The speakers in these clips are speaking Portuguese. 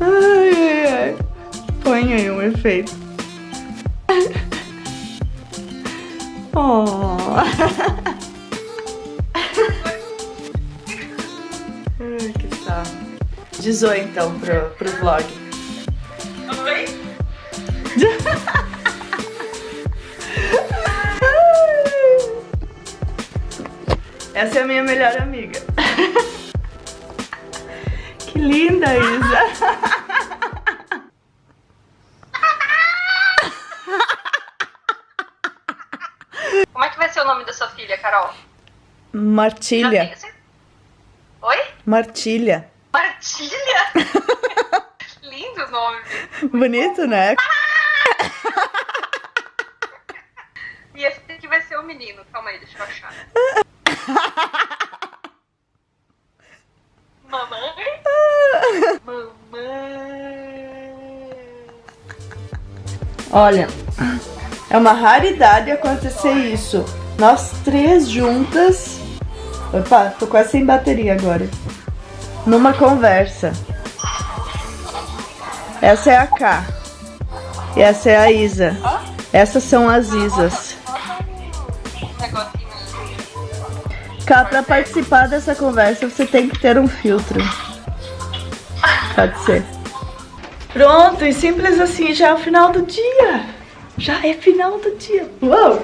Ai, ai, ai. Põe aí um efeito. Oh. Ai, que tal? Diz oi então pro, pro vlog. Oi? Essa é a minha melhor amiga. Que linda, Isa. Como é que vai ser o nome da sua filha, Carol? Martilha. tem Oi? Martilha. Martilha? Lindo o nome. Bonito, né? E esse aqui vai ser o menino. Calma aí, deixa eu achar. Mamãe? Mamãe. Olha, é uma raridade acontecer isso. Nós três juntas. Opa, tô quase sem bateria agora. Numa conversa. Essa é a K. E essa é a Isa. Essas são as Isas. Cá, pra participar dessa conversa você tem que ter um filtro. Pode ser. Pronto, e simples assim, já é o final do dia. Já é final do dia. Uou!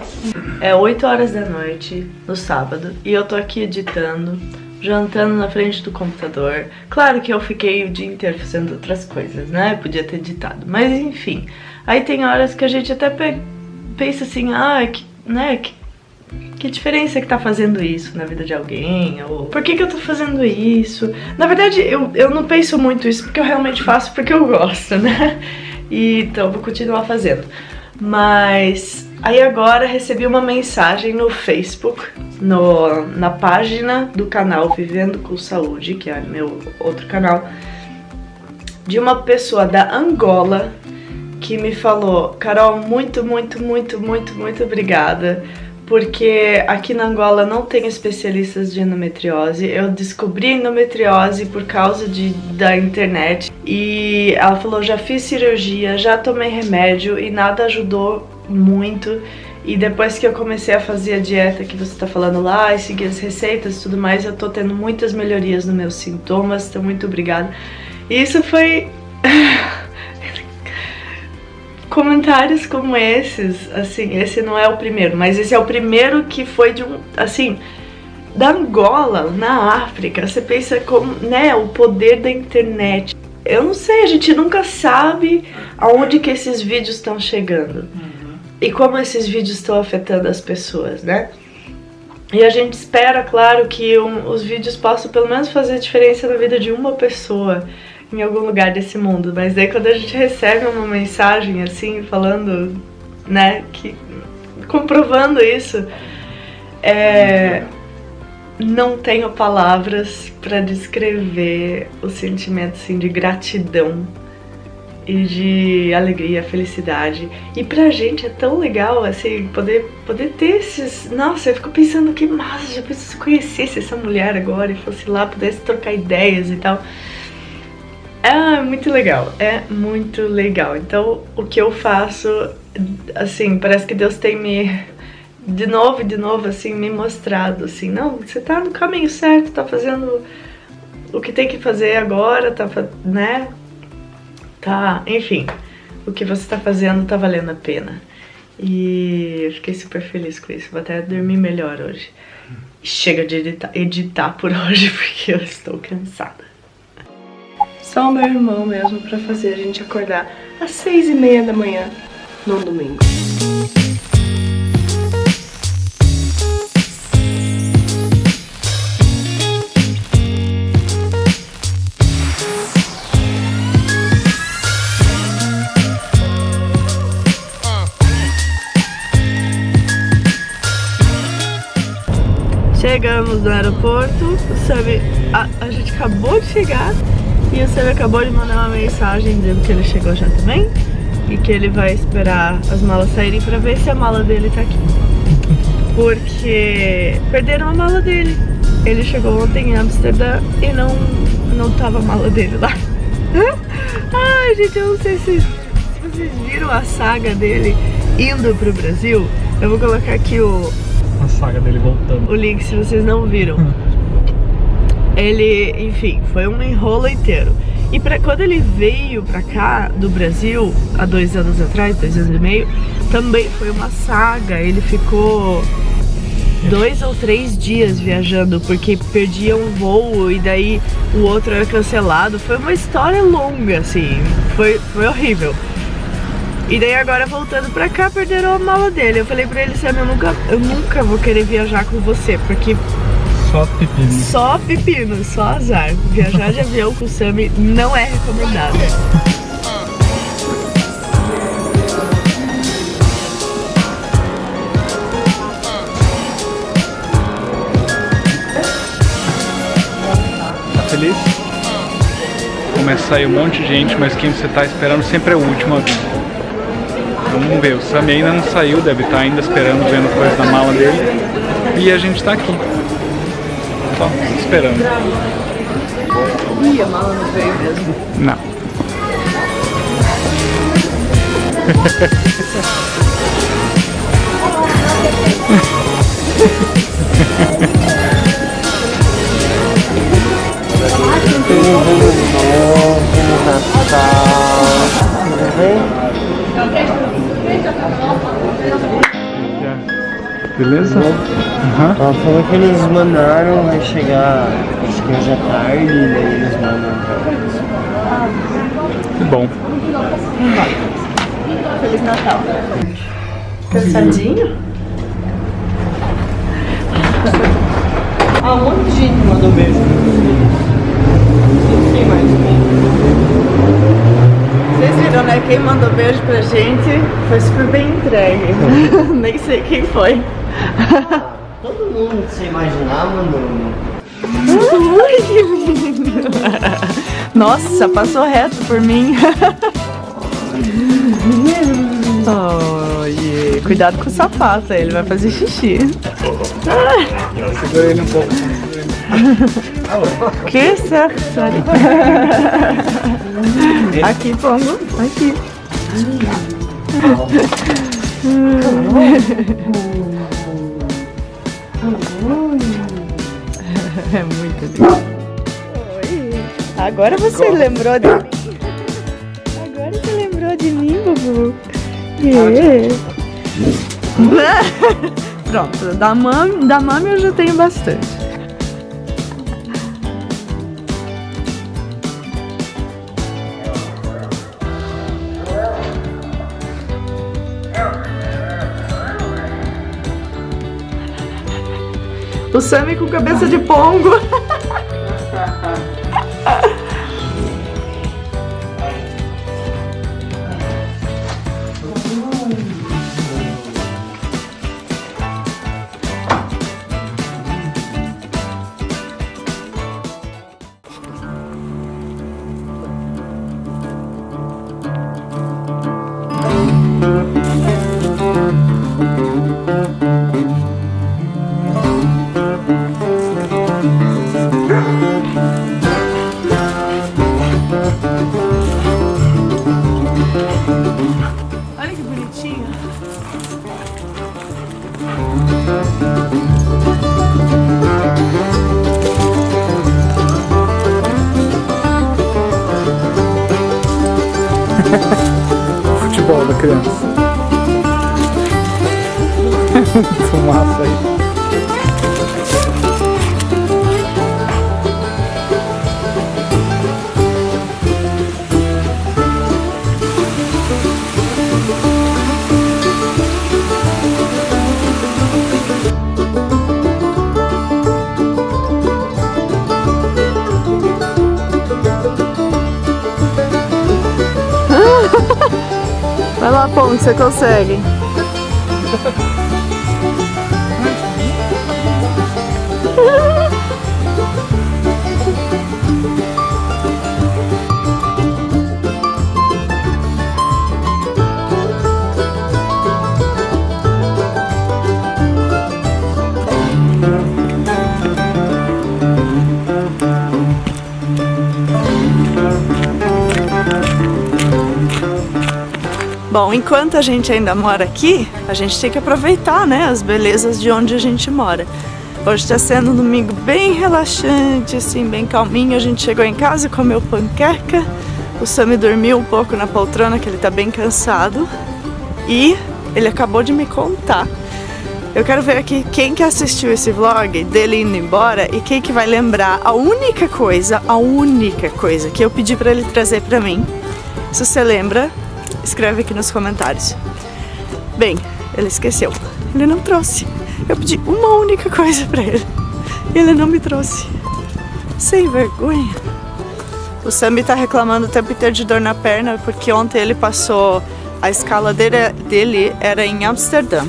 É 8 horas da noite, no sábado, e eu tô aqui editando, jantando na frente do computador. Claro que eu fiquei o dia inteiro fazendo outras coisas, né? Podia ter editado, mas enfim. Aí tem horas que a gente até pe- pensa assim, ah, que, né, que que diferença que tá fazendo isso na vida de alguém? Ou por que, que eu tô fazendo isso? Na verdade, eu, eu não penso muito isso porque eu realmente faço porque eu gosto, né? E, então eu vou continuar fazendo. Mas aí agora recebi uma mensagem no Facebook, no, na página do canal Vivendo com Saúde, que é meu outro canal, de uma pessoa da Angola que me falou: Carol, muito, muito, muito, muito, muito obrigada porque aqui na Angola não tem especialistas de endometriose. Eu descobri endometriose por causa de, da internet e ela falou: já fiz cirurgia, já tomei remédio e nada ajudou muito. E depois que eu comecei a fazer a dieta que você tá falando lá e seguir as receitas e tudo mais, eu tô tendo muitas melhorias nos meus sintomas. Então, muito obrigada. E isso foi. comentários como esses, assim, esse não é o primeiro, mas esse é o primeiro que foi de um, assim, da Angola, na África. Você pensa como, né, o poder da internet. Eu não sei, a gente nunca sabe aonde que esses vídeos estão chegando. E como esses vídeos estão afetando as pessoas, né? E a gente espera, claro, que um- os vídeos possam pelo menos fazer diferença na vida de uma pessoa em algum lugar desse mundo. Mas daí quando a gente recebe uma mensagem assim, falando, né, que comprovando isso, é, não tenho palavras para descrever o sentimento assim de gratidão e de alegria, felicidade. E pra gente é tão legal assim poder poder ter esses, nossa, eu fico pensando que massa, já pensou conhecesse essa mulher agora e fosse lá, pudesse trocar ideias e tal. É muito legal, é muito legal. Então, o que eu faço, assim, parece que Deus tem me, de novo e de novo, assim, me mostrado, assim, não, você tá no caminho certo, tá fazendo o que tem que fazer agora, tá, né? Tá, enfim, o que você tá fazendo tá valendo a pena. E eu fiquei super feliz com isso, vou até dormir melhor hoje. Chega de editar, editar por hoje, porque eu estou cansada. Só o meu irmão mesmo pra fazer a gente acordar às seis e meia da manhã num domingo. No aeroporto, o Sammy, a, a gente acabou de chegar e o Sammy acabou de mandar uma mensagem dizendo que ele chegou já também e que ele vai esperar as malas saírem pra ver se a mala dele tá aqui. Porque perderam a mala dele. Ele chegou ontem em Amsterdã e não, não tava a mala dele lá. Ai, gente, eu não sei se, se vocês viram a saga dele indo pro Brasil. Eu vou colocar aqui o, saga dele voltando. o link se vocês não viram. Ele, enfim, foi um enrolo inteiro. E pra, quando ele veio pra cá, do Brasil, há dois anos atrás, dois anos e meio, também foi uma saga. Ele ficou dois ou três dias viajando, porque perdia um voo e daí o outro era cancelado. Foi uma história longa, assim. Foi, foi horrível. E daí agora voltando pra cá, perderam a mala dele. Eu falei pra ele, Sam, eu nunca, eu nunca vou querer viajar com você, porque Só pepino. só pepino, só azar. Viajar de avião com o Sammy não é recomendado. Tá feliz? Começa a sair um monte de gente, mas quem você tá esperando sempre é o último a vir. Vamos ver, o Sammy ainda não saiu, deve estar ainda esperando, vendo coisa da mala dele. E a gente tá aqui. Só esperando. Ih, a mala não veio mesmo. Não. Beleza? Aham. Ela falou que eles mandaram, vai chegar acho que hoje à tarde, e daí eles mandam pra Que bom. Feliz Natal. Cansadinho? Ah, um monte de gente mandou beijo pra você. Quem mais? Vocês viram, né? Quem mandou beijo pra gente foi super bem entregue. Nem sei quem foi. Todo mundo que você imaginar mandou. Ui, que lindo. Nossa, passou reto por mim. Oi, cuidado com o sapato, ele vai fazer xixi. Segura ele um pouco. Que certo, sorry. Aqui, Pongo, aqui. É muito lindo. Oi. Agora você lembrou de mim. Agora você lembrou de mim, Bubu. É. Pronto, da mami, da mami eu já tenho bastante. O Sammy com cabeça de pongo. Futebol da criança. Fumaça aí. Pongo, você consegue. Bom, enquanto a gente ainda mora aqui, a gente tem que aproveitar, né, as belezas de onde a gente mora. Hoje está sendo um domingo bem relaxante, assim, bem calminho. A gente chegou em casa, comeu panqueca. O Sammy dormiu um pouco na poltrona, que ele tá bem cansado. E ele acabou de me contar. Eu quero ver aqui quem que assistiu esse vlog dele indo embora e quem que vai lembrar a única coisa, a única coisa que eu pedi para ele trazer para mim. Se você lembra, escreve aqui nos comentários. Bem, ele esqueceu. Ele não trouxe. Eu pedi uma única coisa pra ele. E ele não me trouxe. Sem vergonha. O Sammy tá reclamando o tempo inteiro de dor na perna porque ontem ele passou. A escala dele, dele era em Amsterdã.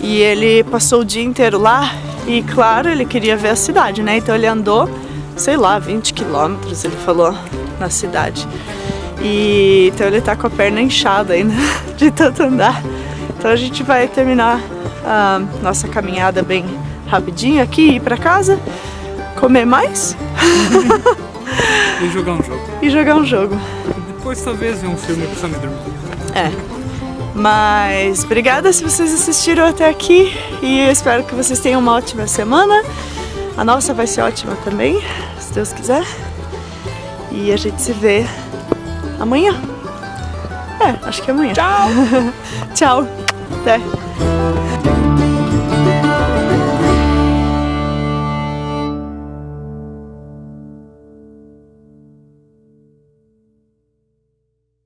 E ele passou o dia inteiro lá e, claro, ele queria ver a cidade, né? Então ele andou, sei lá, 20 quilômetros, ele falou, na cidade. E então ele tá com a perna inchada ainda de tanto andar. Então a gente vai terminar a nossa caminhada bem rapidinho aqui, ir pra casa, comer mais e jogar um jogo. E jogar um jogo. Depois talvez ver um filme pra Sammy dormir. É. Mas obrigada se vocês assistiram até aqui e eu espero que vocês tenham uma ótima semana. A nossa vai ser ótima também, se Deus quiser. E a gente se vê amanhã. É, acho que é amanhã. Tchau! Tchau. Até.